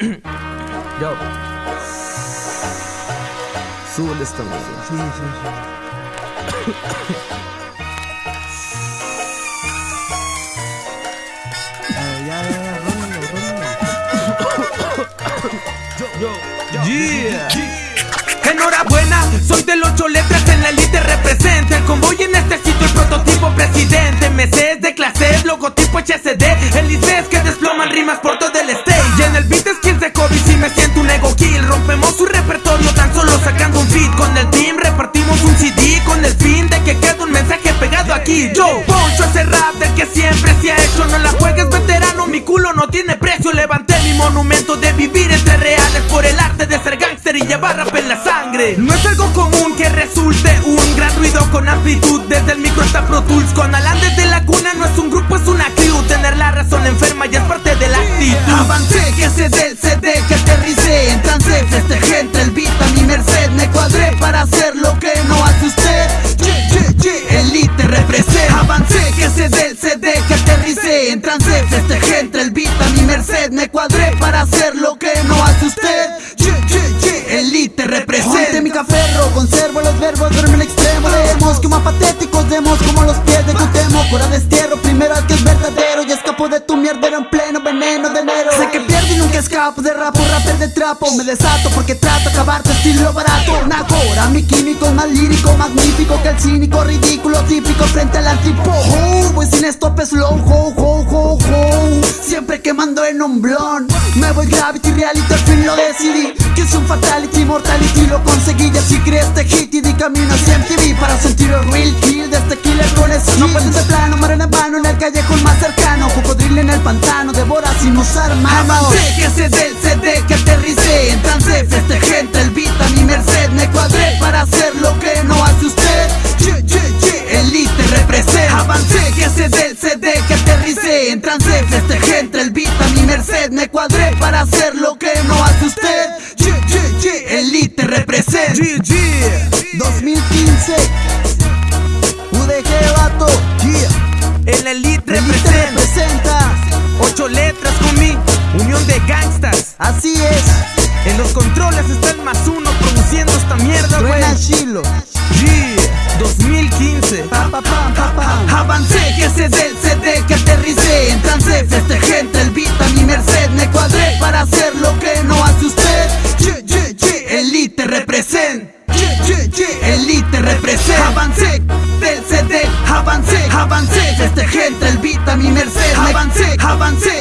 Yo. Súbele esta música. Sí, sí, sí. ya, ya, ya, Yo, yo, yo. Yeah. Enhorabuena, soy de los ocho letras en la elite representa el convoy en este sitio el prototipo presidente MCs de clase logotipo HCD hecho No la juegues veterano, mi culo no tiene precio. Levanté mi monumento de vivir entre reales Por el arte de ser gangster y llevar rap en la sangre. No es algo común que resulte un gran ruido con amplitud Desde el micro hasta Pro Tools Con Alan desde la cuna. No es un grupo, es una crew. Tener la razón enferma ya es parte de la actitud. Avancé, que se CD, en trance gente el beat a mi merced Me cuadré para hacer lo que no hace usted. Elite representa mi café conservo los verbos, duerme el extremo. Leemos como patéticos demos como los pies de tu temo Cura destierro, primero al que es verdadero Y escapo de tu mierda en escapo de rapo, rapper de trapo. Me desato porque trato acabar tu estilo barato. Nacora, mi químico más lírico, magnífico que el cínico Ridículo, típico frente al antipo. Voy sin estopes slow, ho, ho, ho, ho. Siempre quemando en un blon. Me voy gravity, reality, al fin lo decidí Que es un fatality, mortality, lo conseguí Ya si crees este hit y di camino hacia MTV Para sentir el real kill de este killer con No puedes de plano, mueren en vano en el callejón más cercano Cocodrilo en el pantano, devora sin usar manos que se del CD que aterricé en trance gente el beat a mi merced Me cuadré para hacer lo que no hace usted. Ye, ye, ye, elite representa Avancé que se del CD que aterricé en trance gente el beat a mi merced Me cuadré para hacer lo que no hace usted Ye, ye, ye, elite representa 2015 UDG vato El elite, representa. Ocho letras con mi unión de gangstas Así es. En los controles está el más uno produciendo esta mierda güey. Chilo Yeah 2015 pa, pa, pa, Avancé que se del CD elite representa Elite representa Avancé del CD Avancé, avancé. Este gente el beat a mi merced. Avancé, avancé